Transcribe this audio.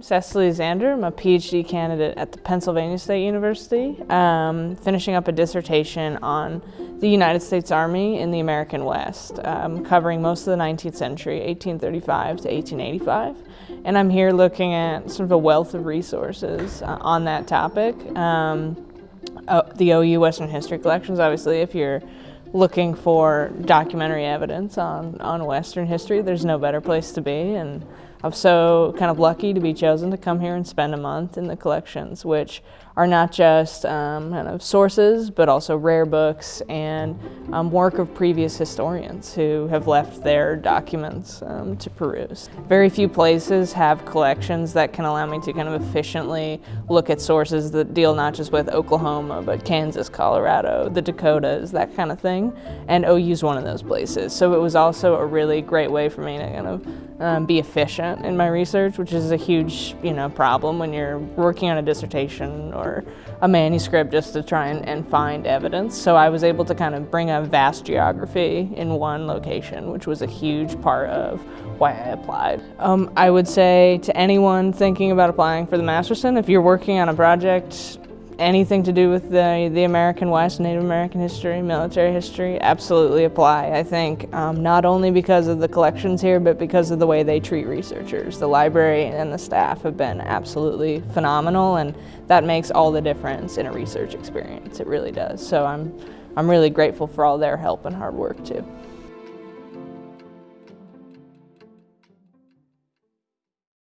Cecily Zander. I'm a PhD candidate at the Pennsylvania State University, um, finishing up a dissertation on the United States Army in the American West, um, covering most of the 19th century, 1835 to 1885. And I'm here looking at sort of a wealth of resources uh, on that topic. Um, uh, the OU Western History Collections, obviously, if you're looking for documentary evidence on, on Western history, there's no better place to be. And I'm so kind of lucky to be chosen to come here and spend a month in the collections, which are not just um, kind of sources, but also rare books and um, work of previous historians who have left their documents um, to peruse. Very few places have collections that can allow me to kind of efficiently look at sources that deal not just with Oklahoma, but Kansas, Colorado, the Dakotas, that kind of thing. And OU's one of those places. So it was also a really great way for me to kind of um, be efficient in my research, which is a huge, you know, problem when you're working on a dissertation or a manuscript just to try and, and find evidence. So I was able to kind of bring a vast geography in one location, which was a huge part of why I applied. Um, I would say to anyone thinking about applying for the Masterson, if you're working on a project anything to do with the, the American West, Native American history, military history, absolutely apply. I think um, not only because of the collections here, but because of the way they treat researchers. The library and the staff have been absolutely phenomenal, and that makes all the difference in a research experience. It really does. So I'm, I'm really grateful for all their help and hard work too.